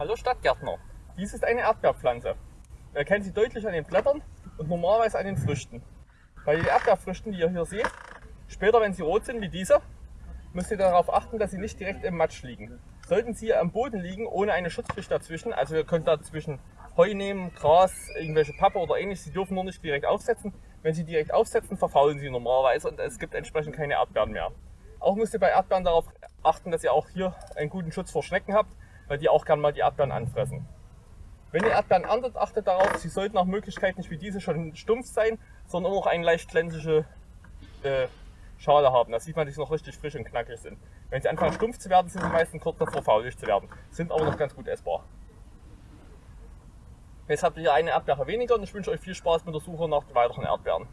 Hallo Stadtgärtner, dies ist eine Erdbeerpflanze. Man erkennt sie deutlich an den Blättern und normalerweise an den Früchten. Bei den Erdbeerfrüchten, die ihr hier seht, später wenn sie rot sind wie diese, müsst ihr darauf achten, dass sie nicht direkt im Matsch liegen. Sollten sie am Boden liegen, ohne eine Schutzschicht dazwischen, also ihr könnt dazwischen Heu nehmen, Gras, irgendwelche Pappe oder ähnliches, sie dürfen nur nicht direkt aufsetzen. Wenn sie direkt aufsetzen, verfaulen sie normalerweise und es gibt entsprechend keine Erdbeeren mehr. Auch müsst ihr bei Erdbeeren darauf achten, dass ihr auch hier einen guten Schutz vor Schnecken habt weil die auch gerne mal die Erdbeeren anfressen. Wenn ihr Erdbeeren erntet, achtet darauf, sie sollten nach Möglichkeit nicht wie diese schon stumpf sein, sondern auch eine leicht glänzige äh, Schale haben. Da sieht man, dass sie noch richtig frisch und knackig sind. Wenn sie anfangen stumpf zu werden, sind sie meistens kurz davor faulig zu werden, sind aber noch ganz gut essbar. Jetzt habt ihr eine Erdbeere weniger und ich wünsche euch viel Spaß mit der Suche nach weiteren Erdbeeren.